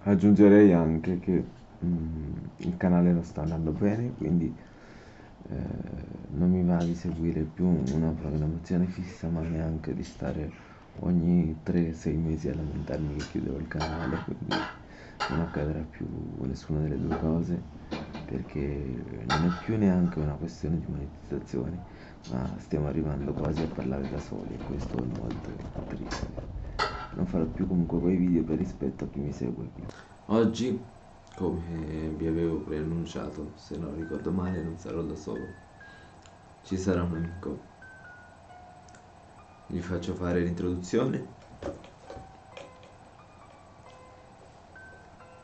aggiungerei anche che mm, il canale non sta andando bene, quindi eh, non mi va di seguire più una programmazione fissa, ma neanche di stare ogni 3-6 mesi a lamentarmi che chiudevo il canale, quindi non accadrà più nessuna delle due cose, perché non è più neanche una questione di monetizzazione, ma stiamo arrivando quasi a parlare da soli e questo è molto triste non farò più comunque quei video per rispetto a chi mi segue qui. Oggi, come vi avevo preannunciato, se non ricordo male non sarò da solo. Ci sarà un amico. Gli faccio fare l'introduzione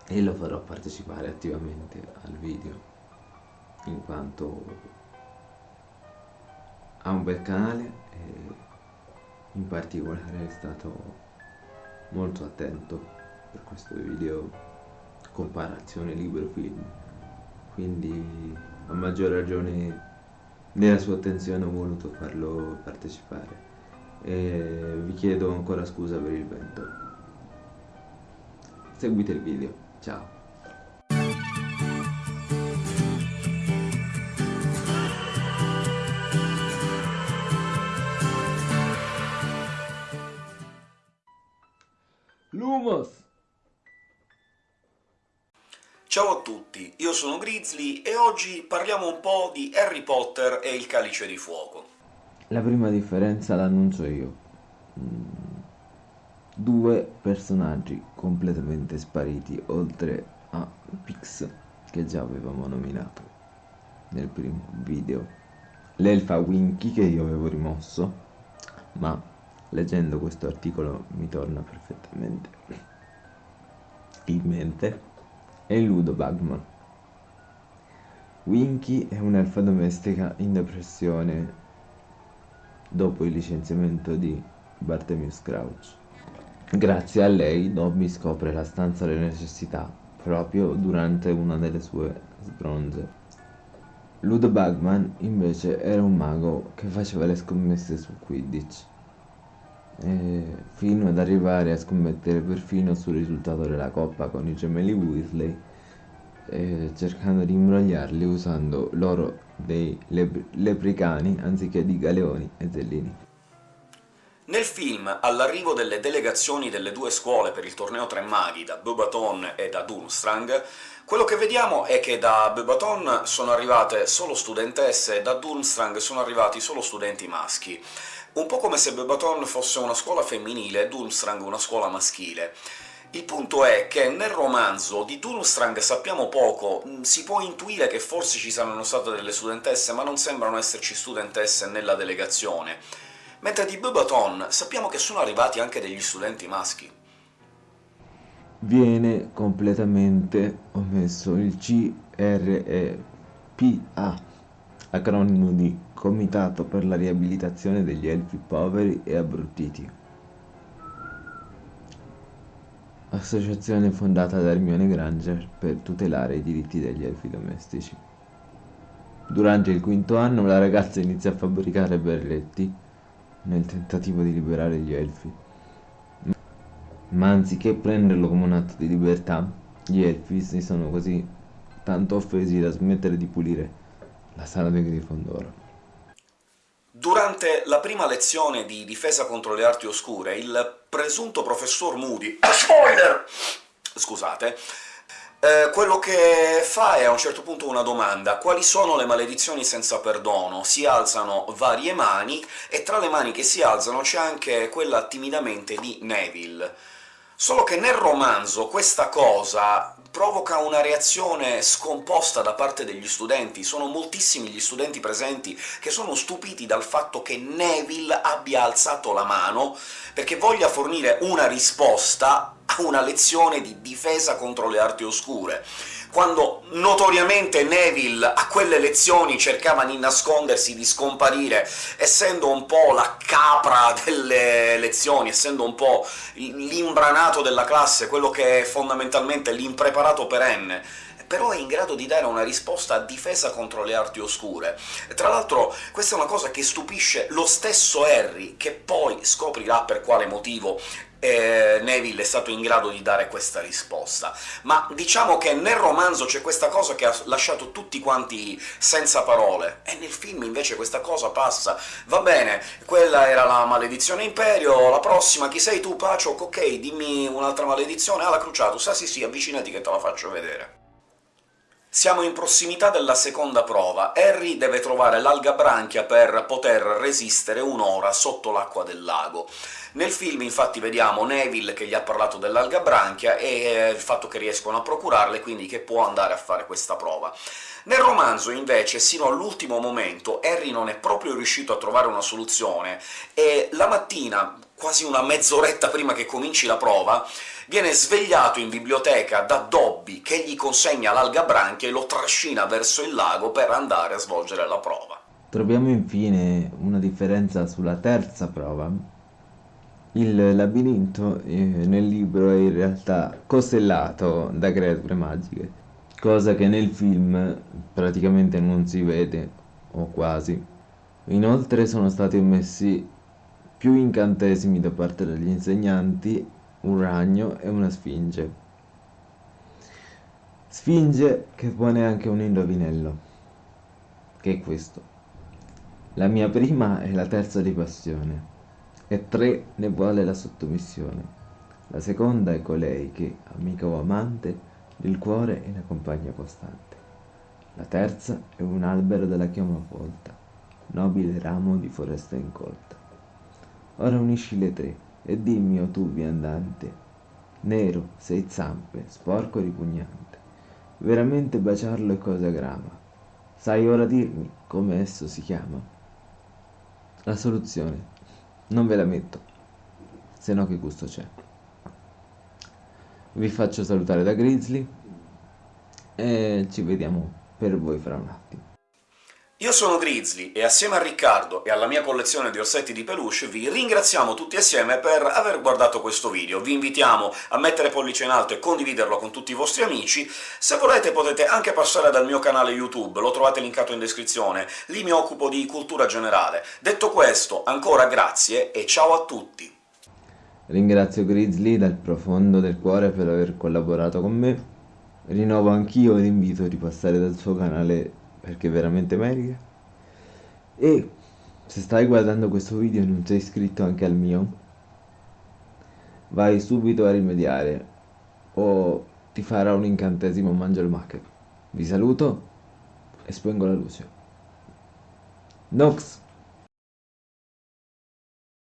e lo farò partecipare attivamente al video in quanto ha un bel canale e in particolare è stato molto attento per questo video comparazione libro film quindi a maggior ragione nella sua attenzione ho voluto farlo partecipare. E vi chiedo ancora scusa per il vento. Seguite il video. Ciao Ciao a tutti, io sono Grizzly e oggi parliamo un po' di Harry Potter e il Calice di Fuoco. La prima differenza l'annuncio io. Mm. Due personaggi completamente spariti, oltre a Pix, che già avevamo nominato nel primo video. L'elfa Winky, che io avevo rimosso, ma leggendo questo articolo mi torna perfettamente in mente è Ludo Bagman. Winky è un'elfa domestica in depressione dopo il licenziamento di Bartemius Crouch grazie a lei Dobby scopre la stanza delle necessità proprio durante una delle sue sbronze. Ludo Bagman invece era un mago che faceva le scommesse su Quidditch eh, fino ad arrivare a scommettere perfino sul risultato della coppa con i gemelli Weasley eh, cercando di imbrogliarli usando l'oro dei lep lepricani anziché di galeoni e zellini. Nel film, all'arrivo delle delegazioni delle due scuole per il torneo Tre Maghi, da Beaubaton e da Durmstrang, quello che vediamo è che da Beaubaton sono arrivate solo studentesse e da Durmstrang sono arrivati solo studenti maschi un po' come se Bebaton fosse una scuola femminile e Durmstrang una scuola maschile. Il punto è che nel romanzo di Durmstrang sappiamo poco, mm, si può intuire che forse ci saranno state delle studentesse, ma non sembrano esserci studentesse nella delegazione, mentre di Bebaton sappiamo che sono arrivati anche degli studenti maschi. Viene completamente omesso il CREPA, acronimo di Comitato per la riabilitazione degli elfi poveri e abbruttiti. Associazione fondata da Hermione Granger per tutelare i diritti degli elfi domestici. Durante il quinto anno la ragazza inizia a fabbricare berretti nel tentativo di liberare gli elfi. Ma anziché prenderlo come un atto di libertà, gli elfi si sono così tanto offesi da smettere di pulire la sala dei Grifondoro. Durante la prima lezione di difesa contro le arti oscure, il presunto professor Moody... Spoiler! Scusate, eh, quello che fa è a un certo punto una domanda. Quali sono le maledizioni senza perdono? Si alzano varie mani, e tra le mani che si alzano c'è anche quella timidamente di Neville. Solo che nel romanzo questa cosa provoca una reazione scomposta da parte degli studenti. Sono moltissimi gli studenti presenti che sono stupiti dal fatto che Neville abbia alzato la mano perché voglia fornire una risposta a una lezione di difesa contro le arti oscure quando notoriamente Neville a quelle lezioni cercava di nascondersi, di scomparire, essendo un po' la capra delle lezioni, essendo un po' l'imbranato della classe, quello che è fondamentalmente l'impreparato perenne, però è in grado di dare una risposta a difesa contro le arti oscure. Tra l'altro questa è una cosa che stupisce lo stesso Harry, che poi scoprirà per quale motivo eh, Neville è stato in grado di dare questa risposta. Ma diciamo che nel romanzo c'è questa cosa che ha lasciato tutti quanti senza parole, e nel film invece questa cosa passa. Va bene, quella era la maledizione Imperio, la prossima chi sei tu, Paciok? Ok, dimmi un'altra maledizione. Ah, la Cruciatus, ah sì sì, avvicinati che te la faccio vedere. Siamo in prossimità della seconda prova. Harry deve trovare l'alga branchia per poter resistere un'ora sotto l'acqua del lago. Nel film infatti vediamo Neville che gli ha parlato dell'alga branchia e eh, il fatto che riescono a procurarle, quindi che può andare a fare questa prova. Nel romanzo, invece, sino all'ultimo momento Harry non è proprio riuscito a trovare una soluzione, e la mattina, quasi una mezz'oretta prima che cominci la prova, viene svegliato in biblioteca da Dobby, che gli consegna l'alga branchia e lo trascina verso il lago per andare a svolgere la prova. Troviamo infine una differenza sulla terza prova, il labirinto eh, nel libro è in realtà costellato da creature magiche, cosa che nel film praticamente non si vede, o quasi. Inoltre sono stati ammessi più incantesimi da parte degli insegnanti, un ragno e una sfinge. Sfinge che pone anche un indovinello, che è questo. La mia prima e la terza di passione e tre ne vuole la sottomissione. La seconda è colei che, amica o amante, il cuore e la compagna costante. La terza è un albero della chioma folta, nobile ramo di foresta incolta. Ora unisci le tre e dimmi, o tu viandante, nero, sei zampe, sporco e ripugnante. Veramente baciarlo è cosa grama. Sai ora dirmi come esso si chiama? La soluzione non ve la metto, se no che gusto c'è. Vi faccio salutare da Grizzly e ci vediamo per voi fra un attimo. Io sono Grizzly e assieme a Riccardo e alla mia collezione di orsetti di peluche vi ringraziamo tutti assieme per aver guardato questo video. Vi invitiamo a mettere pollice in alto e condividerlo con tutti i vostri amici. Se volete potete anche passare dal mio canale YouTube, lo trovate linkato in descrizione, lì mi occupo di cultura generale. Detto questo, ancora grazie e ciao a tutti! Ringrazio Grizzly dal profondo del cuore per aver collaborato con me. Rinnovo anch'io l'invito di passare dal suo canale perché veramente merita e se stai guardando questo video e non sei iscritto anche al mio vai subito a rimediare o ti farà un incantesimo mangia il macchero vi saluto e spengo la luce. Nox